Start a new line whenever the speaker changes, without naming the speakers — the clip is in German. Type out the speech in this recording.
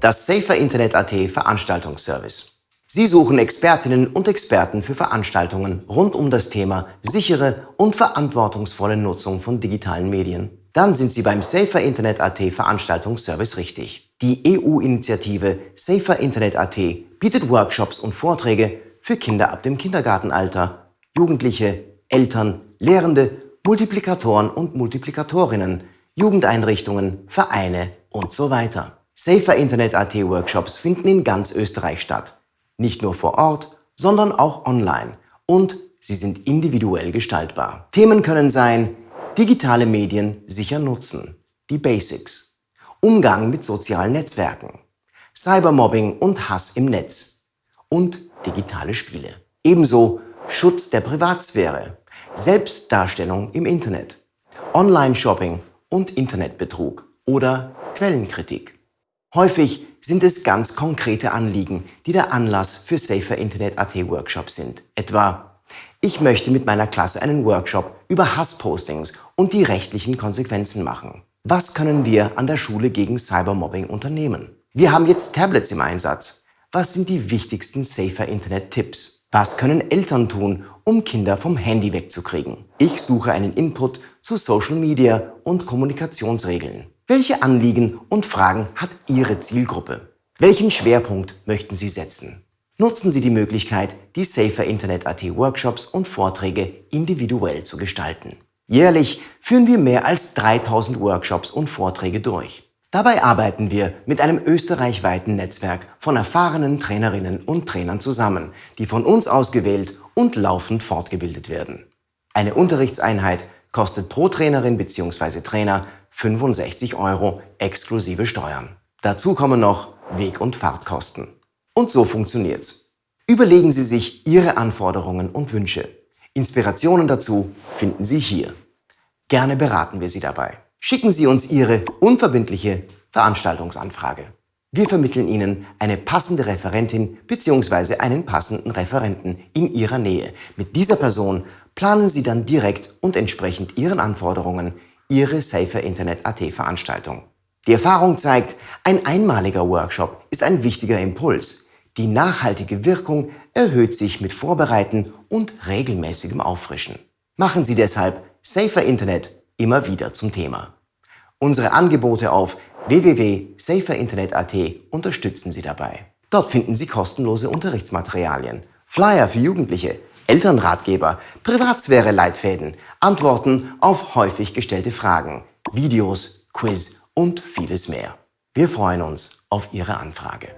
das Safer Internet AT Veranstaltungsservice. Sie suchen Expertinnen und Experten für Veranstaltungen rund um das Thema sichere und verantwortungsvolle Nutzung von digitalen Medien. Dann sind Sie beim Safer Internet AT Veranstaltungsservice richtig. Die EU-Initiative Safer Internet AT bietet Workshops und Vorträge für Kinder ab dem Kindergartenalter, Jugendliche, Eltern, Lehrende, Multiplikatoren und Multiplikatorinnen, Jugendeinrichtungen, Vereine und so weiter. Safer Internet AT Workshops finden in ganz Österreich statt. Nicht nur vor Ort, sondern auch online. Und sie sind individuell gestaltbar. Themen können sein, digitale Medien sicher nutzen, die Basics, Umgang mit sozialen Netzwerken, Cybermobbing und Hass im Netz und digitale Spiele. Ebenso Schutz der Privatsphäre, Selbstdarstellung im Internet, Online-Shopping und Internetbetrug oder Quellenkritik. Häufig sind es ganz konkrete Anliegen, die der Anlass für Safer Internet AT Workshops sind. Etwa, ich möchte mit meiner Klasse einen Workshop über Hasspostings und die rechtlichen Konsequenzen machen. Was können wir an der Schule gegen Cybermobbing unternehmen? Wir haben jetzt Tablets im Einsatz. Was sind die wichtigsten Safer Internet Tipps? Was können Eltern tun, um Kinder vom Handy wegzukriegen? Ich suche einen Input zu Social Media und Kommunikationsregeln. Welche Anliegen und Fragen hat Ihre Zielgruppe? Welchen Schwerpunkt möchten Sie setzen? Nutzen Sie die Möglichkeit, die Safer Internet AT Workshops und Vorträge individuell zu gestalten. Jährlich führen wir mehr als 3000 Workshops und Vorträge durch. Dabei arbeiten wir mit einem österreichweiten Netzwerk von erfahrenen Trainerinnen und Trainern zusammen, die von uns ausgewählt und laufend fortgebildet werden. Eine Unterrichtseinheit kostet pro Trainerin bzw. Trainer 65 Euro exklusive Steuern. Dazu kommen noch Weg- und Fahrtkosten. Und so funktioniert's. Überlegen Sie sich Ihre Anforderungen und Wünsche. Inspirationen dazu finden Sie hier. Gerne beraten wir Sie dabei. Schicken Sie uns Ihre unverbindliche Veranstaltungsanfrage. Wir vermitteln Ihnen eine passende Referentin bzw. einen passenden Referenten in Ihrer Nähe. Mit dieser Person planen Sie dann direkt und entsprechend Ihren Anforderungen Ihre Safer Internet AT Veranstaltung. Die Erfahrung zeigt, ein einmaliger Workshop ist ein wichtiger Impuls. Die nachhaltige Wirkung erhöht sich mit Vorbereiten und regelmäßigem Auffrischen. Machen Sie deshalb Safer Internet immer wieder zum Thema. Unsere Angebote auf www.saferinternet.at unterstützen Sie dabei. Dort finden Sie kostenlose Unterrichtsmaterialien, Flyer für Jugendliche, Elternratgeber, Privatsphäre-Leitfäden, Antworten auf häufig gestellte Fragen, Videos, Quiz und vieles mehr. Wir freuen uns auf Ihre Anfrage.